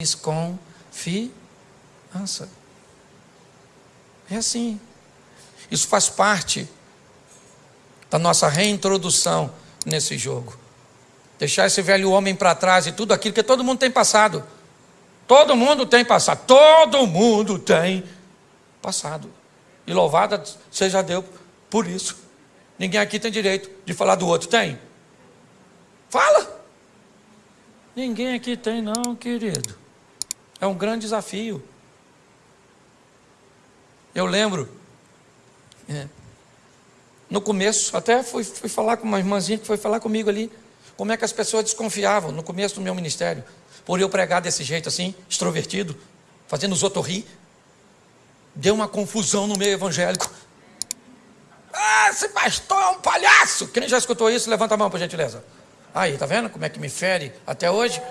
desconfiança. É assim. Isso faz parte da nossa reintrodução nesse jogo. Deixar esse velho homem para trás e tudo aquilo que todo mundo tem passado. Todo mundo tem passado. Todo mundo tem passado. E louvada seja Deus por isso. Ninguém aqui tem direito de falar do outro. Tem? Fala! Ninguém aqui tem, não, querido. É um grande desafio. Eu lembro, é, no começo, até fui, fui falar com uma irmãzinha que foi falar comigo ali, como é que as pessoas desconfiavam no começo do meu ministério, por eu pregar desse jeito assim, extrovertido, fazendo os outros rir. Deu uma confusão no meio evangélico. Ah, esse pastor é um palhaço! Quem já escutou isso, levanta a mão, por gentileza. Aí, tá vendo como é que me fere até hoje?